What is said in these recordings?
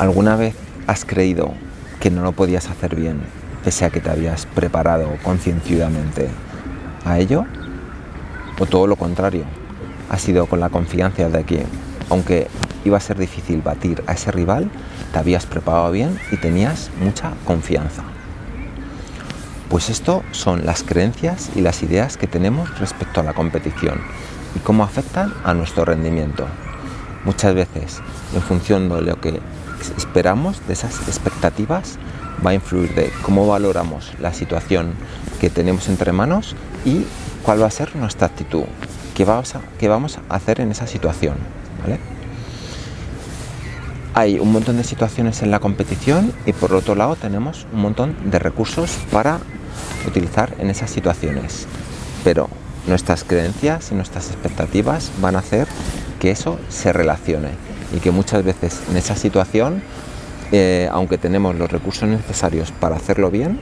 ¿Alguna vez has creído que no lo podías hacer bien, pese a que te habías preparado concienciadamente a ello? ¿O todo lo contrario? Ha sido con la confianza de que, aunque iba a ser difícil batir a ese rival, te habías preparado bien y tenías mucha confianza. Pues esto son las creencias y las ideas que tenemos respecto a la competición y cómo afectan a nuestro rendimiento. Muchas veces, en función de lo que esperamos, de esas expectativas, va a influir de cómo valoramos la situación que tenemos entre manos y cuál va a ser nuestra actitud, qué vamos a, qué vamos a hacer en esa situación. Hay un montón de situaciones en la competición y por otro lado tenemos un montón de recursos para utilizar en esas situaciones. Pero nuestras creencias y nuestras expectativas van a hacer que eso se relacione y que muchas veces en esa situación, eh, aunque tenemos los recursos necesarios para hacerlo bien,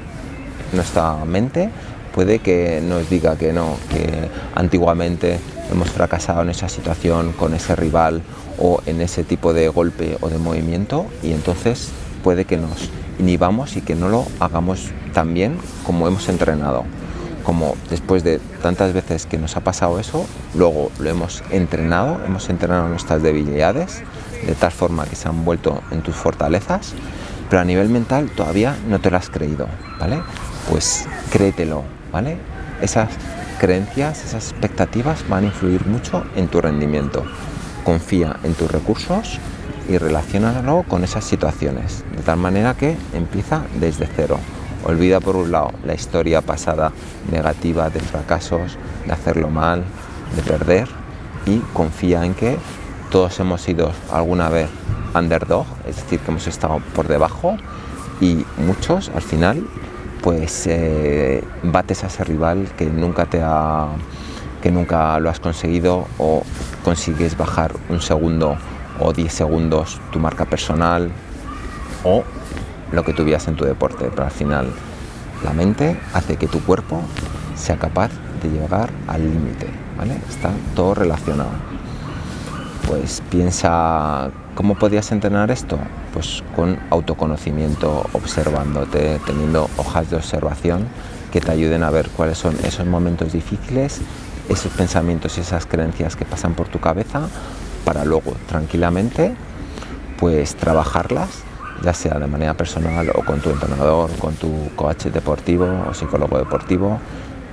nuestra mente puede que nos diga que no, que antiguamente hemos fracasado en esa situación con ese rival o en ese tipo de golpe o de movimiento y entonces puede que nos inhibamos y que no lo hagamos tan bien como hemos entrenado como después de tantas veces que nos ha pasado eso, luego lo hemos entrenado, hemos entrenado nuestras debilidades de tal forma que se han vuelto en tus fortalezas, pero a nivel mental todavía no te lo has creído, ¿vale? Pues créetelo, ¿vale? Esas creencias, esas expectativas van a influir mucho en tu rendimiento. Confía en tus recursos y relacionalo con esas situaciones, de tal manera que empieza desde cero. Olvida por un lado la historia pasada negativa de fracasos, de hacerlo mal, de perder y confía en que todos hemos sido alguna vez underdog, es decir, que hemos estado por debajo y muchos al final pues eh, bates a ese rival que nunca te ha que nunca lo has conseguido o consigues bajar un segundo o 10 segundos tu marca personal o lo que tuvieras en tu deporte, pero al final la mente hace que tu cuerpo sea capaz de llegar al límite, ¿vale? Está todo relacionado. Pues piensa, ¿cómo podías entrenar esto? Pues con autoconocimiento, observándote, teniendo hojas de observación que te ayuden a ver cuáles son esos momentos difíciles, esos pensamientos y esas creencias que pasan por tu cabeza para luego tranquilamente pues trabajarlas ya sea de manera personal o con tu entrenador, con tu coach deportivo o psicólogo deportivo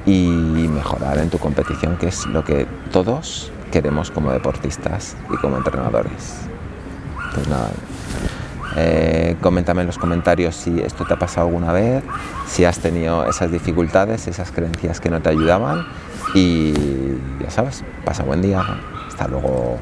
y mejorar en tu competición, que es lo que todos queremos como deportistas y como entrenadores. Pues nada, eh, coméntame en los comentarios si esto te ha pasado alguna vez, si has tenido esas dificultades, esas creencias que no te ayudaban y ya sabes, pasa buen día, hasta luego.